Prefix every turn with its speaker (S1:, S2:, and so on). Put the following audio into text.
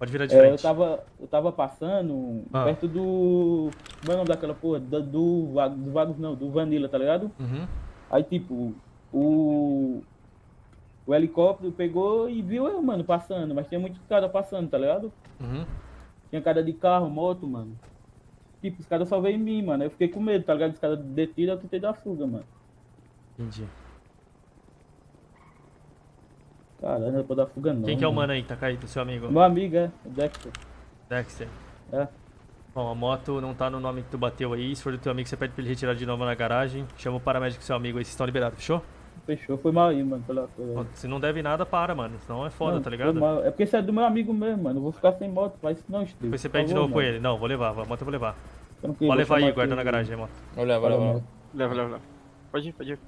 S1: Pode virar de
S2: É, eu
S1: frente.
S2: tava, eu tava passando
S1: Ah.
S2: perto do. Como é o nome daquela porra? Do, do, do Vagos não, do Vanilla, tá ligado?
S1: Uhum.
S2: Aí tipo, o. O helicóptero pegou e viu eu, mano, passando, mas tinha muitos caras passando, tá ligado?
S1: Uhum.
S2: Tinha cara de carro, moto, mano. Tipo, os caras só veio em mim, mano. Eu fiquei com medo, tá ligado? Os caras detiram, eu tentei dar fuga, mano.
S1: Entendi.
S2: Caralho, não pra dar fuga não.
S1: Quem que é o
S2: mano.
S1: mano aí que tá caído, seu amigo?
S2: Meu amigo, é. O Dexter.
S1: Dexter.
S2: É.
S1: Bom, a moto não tá no nome que tu bateu aí. Se for do teu amigo, você pede pra ele retirar de novo na garagem. Chama o paramédico do seu amigo aí, vocês estão liberados, fechou?
S2: Fechou, foi mal aí, mano. Pela.
S1: Bom, Se não deve nada, para, mano. Senão é foda,
S2: Não,
S1: tá
S2: foi
S1: ligado?
S2: mal. É porque isso é do meu amigo mesmo, mano. Eu vou ficar sem moto, faz isso não, Steve.
S1: Depois você pede de novo com
S2: mano.
S1: ele. Não, vou levar, a moto eu vou levar.
S2: Tranquilo,
S1: Pode levar
S2: vou
S1: aí, guarda na garagem a moto.
S3: Vou levar, vou levar.
S4: Leva, leva, leva. Pode ir, pode ir.